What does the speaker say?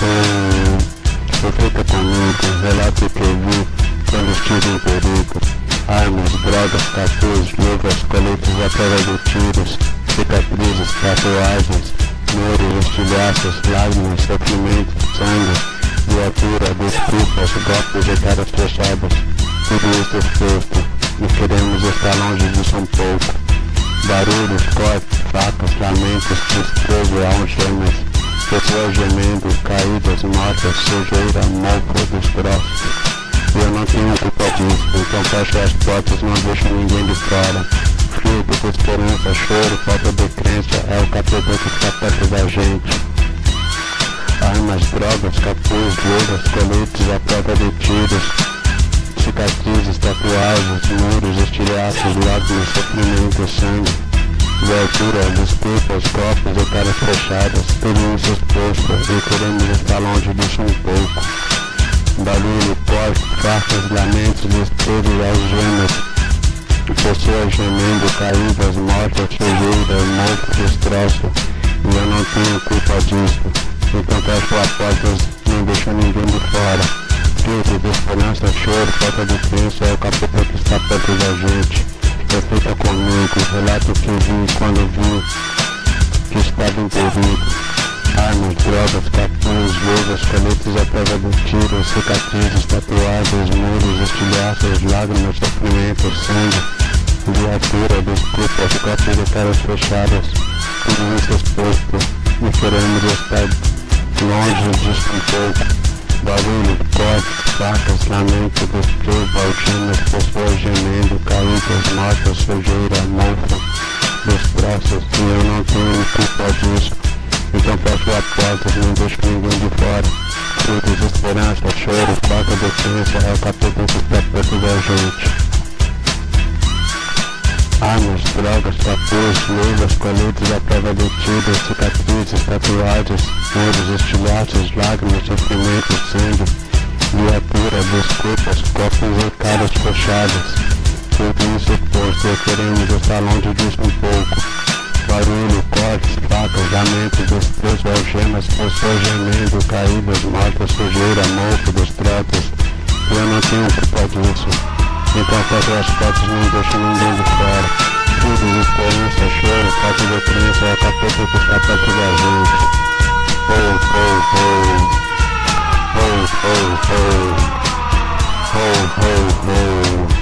Oh, reflita comigo, relato o que vi quando estive em perigo. Armas, drogas, capuz, luvas, coletes à prova de tiros, cicatrizes, tatuagens, muros, estilhaços, lágrimas, sofrimento, sangue, viatura, desculpas, golpes e caras fechadas. Tudo isso exposto, e queremos estar longe disso um pouco. Barulhos, cortes, facas, lamentos, desprezo, algemas, pessoas gemendo, caídas, mortas, sujeira, mofo, destroços. Eu não tenho culpa disso, então fecho as portas, não deixo ninguém de fora. Frio, desesperança, choro, falta de crença, é o capeta que está perto da gente. Armas, drogas, capuz, luvas, coletes à prova de tiros, cicatrizes, tatuagens, muros, estilhaços, lágrimas, sofrimento, sangue, viatura, desculpas, copos e caras fechadas, tudo isso exposto e queremos estar longe disso um pouco. Barulho, corte, facas, lamentos, desprezo e algemas, pessoas gemendo, caídas, mortas, sujeira, morto, destroço, e eu não tenho culpa disso. Fecho as portas, não deixo ninguém de fora. Crise, desesperança, choro, falta de crença, é o capeta que está perto da gente. Reflita comigo, relato que vi quando vi que estava em perigo. Armas, drogas, capuz, luvas, coletes à prova do tiro, cicatrizes, tatuagens, muros, estilhaços, lágrimas, sofrimento, sangue, viatura, desculpas, copos de caras fechadas, tudo isso exposto, e queremos estar longe disso um pouco. Barulho, cortes, facas, lamento, desprezo, algemas, pessoas gemendo, caídas, mortas, sujeira, mofo, destroços, e eu não tenho culpa disso. Então fecho a porta, não deixo ninguém de fora. Frio, desesperança, choro, falta de crença, é o capeta que da gente. Armas, drogas, capuz, luvas, coletes à prova de cicatrizes, tatuagens, muros, estilhaços, lágrimas, sofrimento, sangue, viatura, desculpas, copos e caras fechadas. Posto, queremos estar longe disso um pouco. Barulho, cortes, facas, lamentos, desprezo, algemas, pessoas gemendo, caídas, mortas, sujeira, mofo, destroços. Eu não tenho culpa disso. Fecho as portas, não deixo ninguém de fora. Tudo esperança, choro, falta de crença, é capeta que está perto da gente. Oh, oh, oh. Oh, oh, oh. Oh, oh, oh.